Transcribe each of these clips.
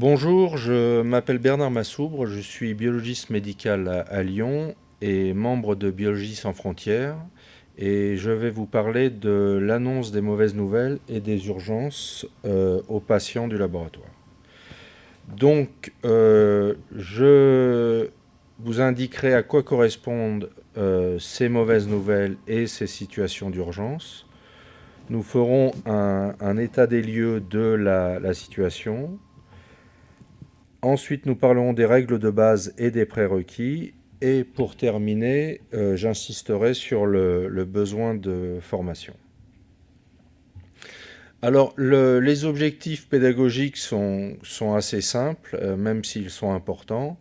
Bonjour, je m'appelle Bernard Massoubre, je suis biologiste médical à, Lyon et membre de Biologie sans frontières et je vais vous parler de l'annonce des mauvaises nouvelles et des urgences euh, aux patients du laboratoire. Donc, euh, je vous indiquerai à quoi correspondent euh, ces mauvaises nouvelles et ces situations d'urgence. Nous ferons un, état des lieux de la situation, Ensuite, nous parlerons des règles de base et des prérequis. Et pour terminer, euh, j'insisterai sur le, besoin de formation. Alors, les objectifs pédagogiques sont, assez simples, euh, même s'ils sont importants.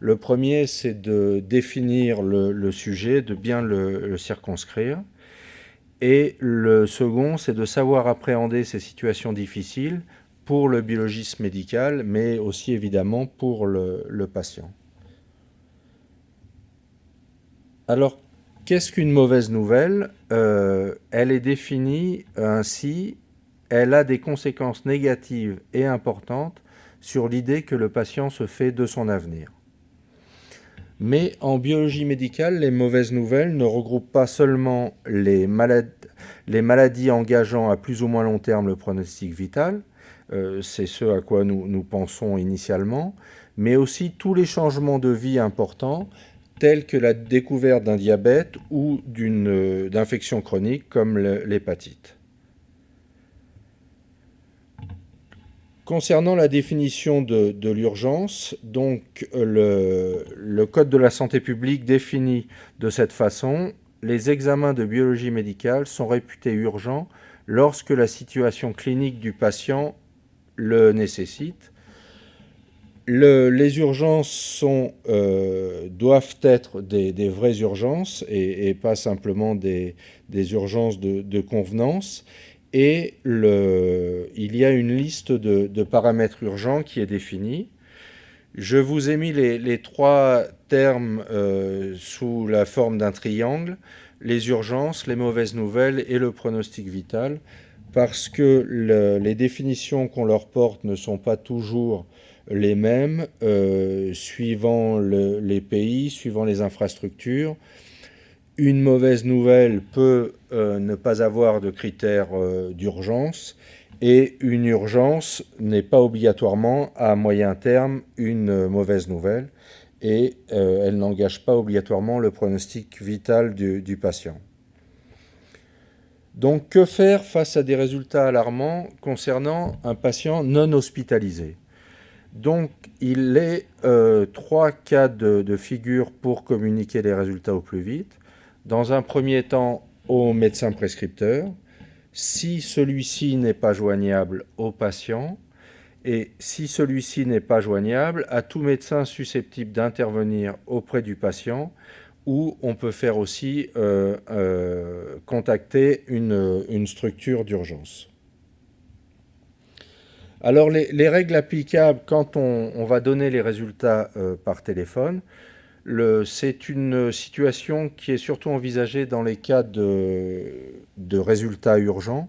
Le premier, c'est de définir le, sujet, de bien le circonscrire. Et le second, c'est de savoir appréhender ces situations difficiles pour le biologiste médical, mais aussi évidemment pour le, patient. Alors, qu'est-ce qu'une mauvaise nouvelle? Euh, Elle est définie ainsi, elle a des conséquences négatives et importantes sur l'idée que le patient se fait de son avenir. Mais en biologie médicale, les mauvaises nouvelles ne regroupent pas seulement les, les maladies engageant à plus ou moins long terme le pronostic vital, c'est ce à quoi nous, pensons initialement, mais aussi tous les changements de vie importants, tels que la découverte d'un diabète ou d'une euh, d'infection chronique comme l'hépatite. Concernant la définition de, l'urgence, donc le, le, Code de la santé publique définit de cette façon les examens de biologie médicale sont réputés urgents lorsque la situation clinique du patient le nécessite. les urgences euh, doivent être des, vraies urgences et, pas simplement des, urgences de, convenance. Et il y a une liste de, paramètres urgents qui est définie. Je vous ai mis les, trois termes euh, sous la forme d'un triangle, les urgences, les mauvaises nouvelles et le pronostic vital parce que les définitions qu'on leur porte ne sont pas toujours les mêmes euh, suivant les pays, suivant les infrastructures. Une mauvaise nouvelle peut euh, ne pas avoir de critères euh, d'urgence et une urgence n'est pas obligatoirement à moyen terme une mauvaise nouvelle et elle n'engage pas obligatoirement le pronostic vital du patient. Donc, que faire face à des résultats alarmants concernant un patient non hospitalisé? Donc, il est euh, trois cas de, figure pour communiquer les résultats au plus vite. Dans un premier temps, au médecin prescripteur. Si celui-ci n'est pas joignable au patient, et si celui-ci n'est pas joignable, à tout médecin susceptible d'intervenir auprès du patient ou on peut faire aussi euh, euh, contacter une, structure d'urgence. Alors les, règles applicables quand on, va donner les résultats euh, par téléphone, c'est une situation qui est surtout envisagée dans les cas de, résultats urgents.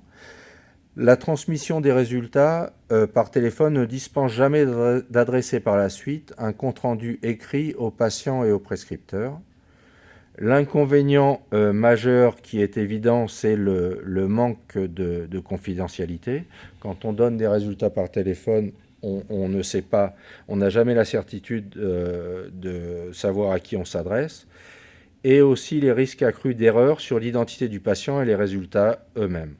La transmission des résultats par téléphone ne dispense jamais d'adresser par la suite un compte-rendu écrit aux patients et aux prescripteurs. L'inconvénient euh, majeur qui est évident, c'est le, manque de, confidentialité. Quand on donne des résultats par téléphone, on, ne sait pas, on n'a jamais la certitude euh, de savoir à qui on s'adresse. Et aussi les risques accrus d'erreur sur l'identité du patient et les résultats eux-mêmes.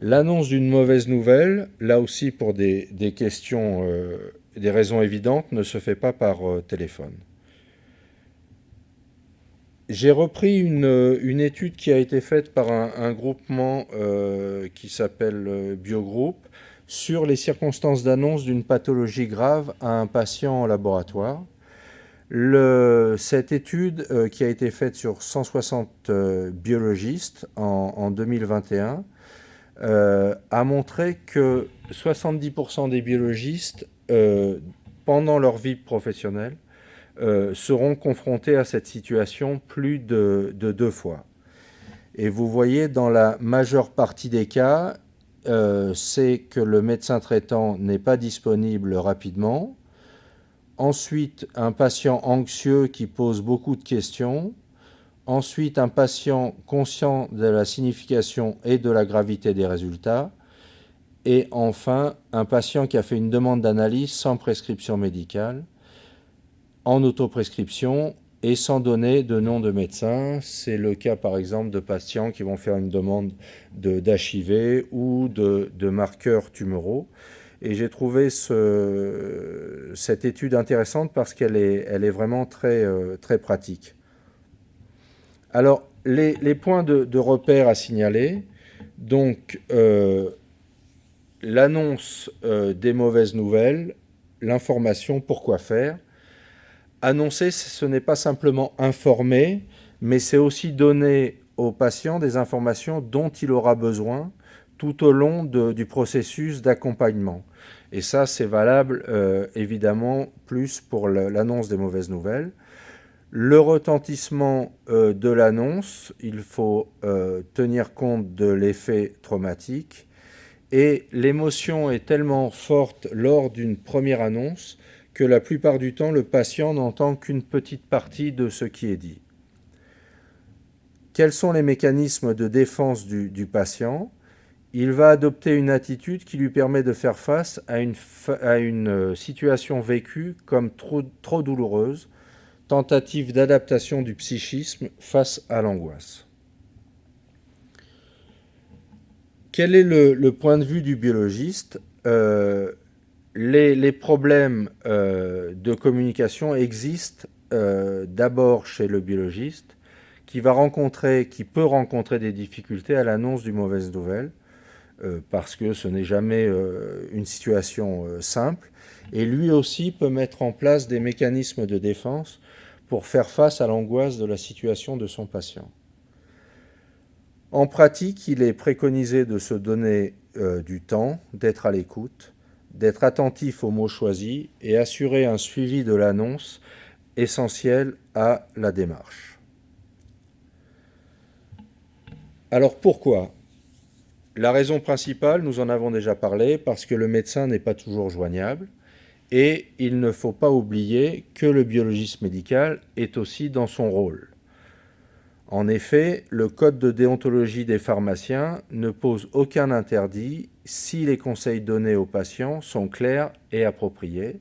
L'annonce d'une mauvaise nouvelle, là aussi pour des, questions, euh, des raisons évidentes, ne se fait pas par téléphone. J'ai repris une, étude qui a été faite par un, groupement euh, qui s'appelle euh, Biogroup sur les circonstances d'annonce d'une pathologie grave à un patient en laboratoire. cette étude euh, qui a été faite sur 160 biologistes en 2021 a montré que 70% des biologistes, pendant leur vie professionnelle, euh, seront confrontés à cette situation plus de, deux fois. Et vous voyez, dans la majeure partie des cas, euh, c'est que le médecin traitant n'est pas disponible rapidement. Ensuite, un patient anxieux qui pose beaucoup de questions. Ensuite, un patient conscient de la signification et de la gravité des résultats. Et enfin, un patient qui a fait une demande d'analyse sans prescription médicale, en autoprescription et sans donner de nom de médecin. C'est le cas par exemple de patients qui vont faire une demande d'HIV ou de, marqueurs tumoraux. Et j'ai trouvé cette étude intéressante parce qu'elle est, vraiment très, euh, très pratique. Alors, les, points de, repère à signaler, donc euh, l'annonce euh, des mauvaises nouvelles, l'information, pourquoi faire, annoncer, ce n'est pas simplement informer, mais c'est aussi donner au patient des informations dont il aura besoin tout au long du processus d'accompagnement. Et ça, c'est valable euh, évidemment plus pour l'annonce des mauvaises nouvelles. Le retentissement euh, de l'annonce, il faut euh, tenir compte de l'effet traumatique. Et l'émotion est tellement forte lors d'une première annonce que la plupart du temps, le patient n'entend qu'une petite partie de ce qui est dit. Quels sont les mécanismes de défense du, patient? Il va adopter une attitude qui lui permet de faire face à une, euh, situation vécue comme trop, trop douloureuse, tentative d'adaptation du psychisme face à l'angoisse. Quel est le, point de vue du biologiste? Euh, les, problèmes euh, de communication existent euh, d'abord chez le biologiste, qui va rencontrer, qui peut rencontrer des difficultés à l'annonce d'une mauvaise nouvelle, euh, parce que ce n'est jamais une situation simple, et lui aussi peut mettre en place des mécanismes de défense pour faire face à l'angoisse de la situation de son patient. En pratique, il est préconisé de se donner du temps, d'être à l'écoute, d'être attentif aux mots choisis et assurer un suivi de l'annonce essentiel à la démarche. Alors pourquoi? La raison principale, nous en avons déjà parlé, parce que le médecin n'est pas toujours joignable et il ne faut pas oublier que le biologiste médical est aussi dans son rôle. En effet, le code de déontologie des pharmaciens ne pose aucun interdit si les conseils donnés aux patients sont clairs et appropriés.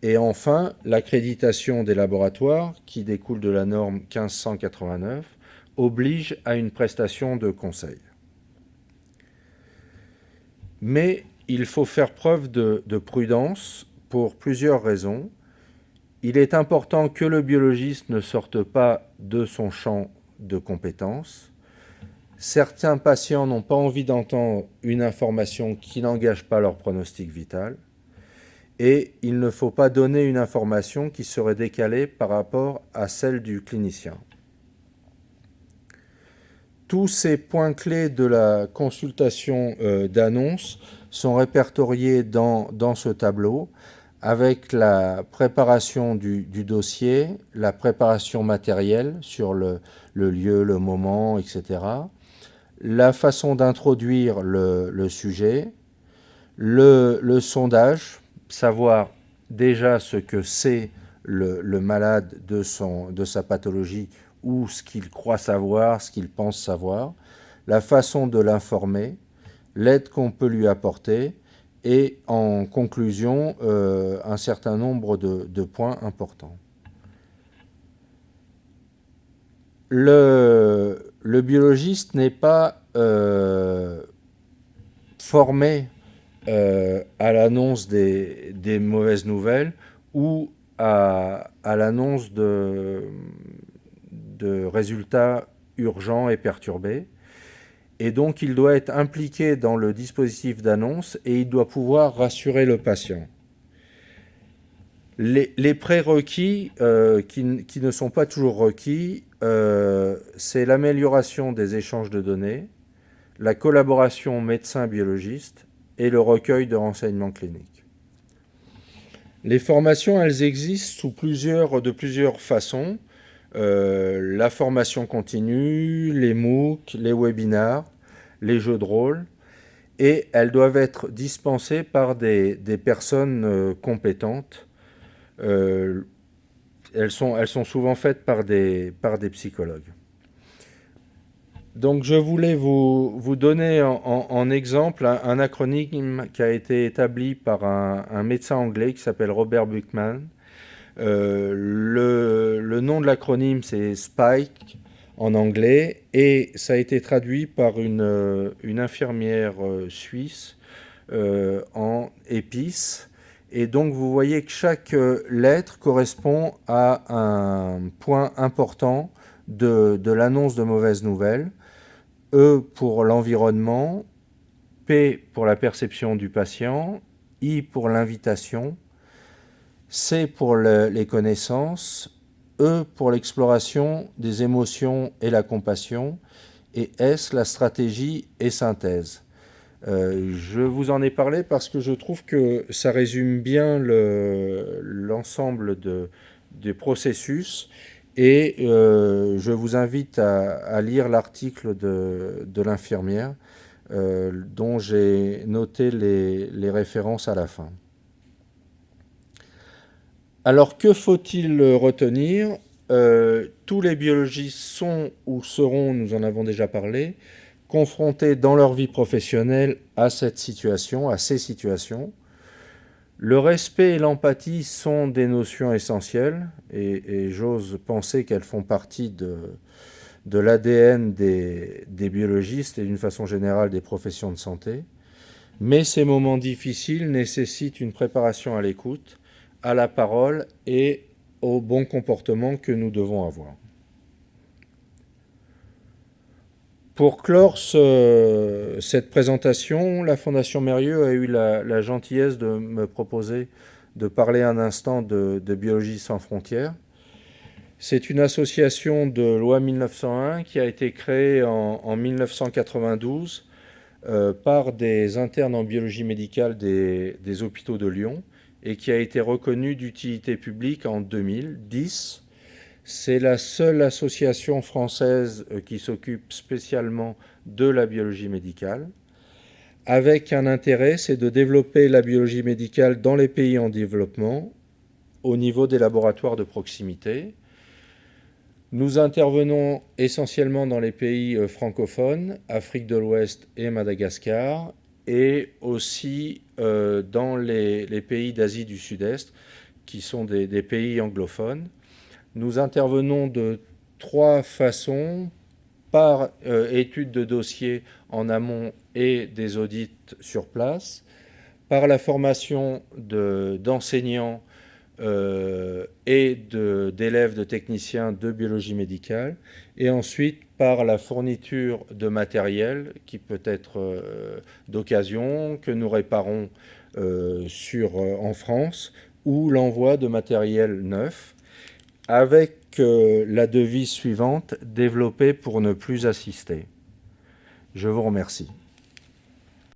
Et enfin, l'accréditation des laboratoires, qui découle de la norme 1589, oblige à une prestation de conseil. Mais il faut faire preuve de, de prudence pour plusieurs raisons. Il est important que le biologiste ne sorte pas de son champ de compétences. Certains patients n'ont pas envie d'entendre une information qui n'engage pas leur pronostic vital. Et il ne faut pas donner une information qui serait décalée par rapport à celle du clinicien. Tous ces points clés de la consultation euh, d'annonce sont répertoriés dans, dans ce tableau avec la préparation du, dossier, la préparation matérielle sur le, lieu, le moment, etc., la façon d'introduire le, sujet, le, sondage, savoir déjà ce que c'est le, malade de, de sa pathologie ou ce qu'il croit savoir, ce qu'il pense savoir, la façon de l'informer, l'aide qu'on peut lui apporter, et en conclusion, euh, un certain nombre de, points importants. Le, biologiste n'est pas euh, formé euh, à l'annonce des, mauvaises nouvelles ou à, l'annonce de résultats urgents et perturbés et donc il doit être impliqué dans le dispositif d'annonce et il doit pouvoir rassurer le patient. Les, prérequis euh, qui, ne sont pas toujours requis, euh, c'est l'amélioration des échanges de données, la collaboration médecin-biologiste et le recueil de renseignements cliniques. Les formations, elles existent de plusieurs façons. Euh, la formation continue, les MOOC, les webinars, les jeux de rôle. et elles doivent être dispensées par des, personnes compétentes. Elles, sont, elles sont souvent faites par des, par des psychologues. Donc je voulais vous, vous donner en, exemple un, acronyme qui a été établi par un, médecin anglais qui s'appelle Robert Buchman. Euh, le, nom de l'acronyme c'est SPIKE en anglais et ça a été traduit par une, une infirmière euh, suisse euh, en épices. Et donc vous voyez que chaque lettre correspond à un point important de, de l'annonce de mauvaises nouvelles. E pour l'environnement, P pour la perception du patient, I pour l'invitation, C pour les connaissances, E pour l'exploration des émotions et la compassion, et S la stratégie et synthèse. Euh, je vous en ai parlé parce que je trouve que ça résume bien l'ensemble des processus et euh, je vous invite à, lire l'article de, l'infirmière euh, dont j'ai noté les, références à la fin. Alors que faut-il retenir? Tous les biologistes sont ou seront, nous en avons déjà parlé, confrontés dans leur vie professionnelle à cette situation, à ces situations. Le respect et l'empathie sont des notions essentielles et, j'ose penser qu'elles font partie de, l'ADN des, biologistes et d'une façon générale des professions de santé. Mais ces moments difficiles nécessitent une préparation à l'écoute, à la parole et au bon comportement que nous devons avoir. Pour clore cette présentation, la Fondation Mérieux a eu la, gentillesse de me proposer de parler un instant de, Biologie sans frontières. C'est une association de loi 1901 qui a été créée en, 1992 euh, par des internes en biologie médicale des, des hôpitaux de Lyon et qui a été reconnue d'utilité publique en 2010 c'est la seule association française euh, qui s'occupe spécialement de la biologie médicale, avec un intérêt, c'est de développer la biologie médicale dans les pays en développement, au niveau des laboratoires de proximité. Nous intervenons essentiellement dans les pays euh, francophones, Afrique de l'Ouest et Madagascar, et aussi euh, dans les, pays d'Asie du Sud-Est, qui sont des pays anglophones. Nous intervenons de trois façons, par euh, étude de dossier en amont et des audits sur place, par la formation d'enseignants euh, et d'élèves de, techniciens de biologie médicale, et ensuite par la fourniture de matériel qui peut être euh, d'occasion, que nous réparons en France, ou l'envoi de matériel neuf avec euh, la devise suivante, développer pour ne plus assister. Je vous remercie.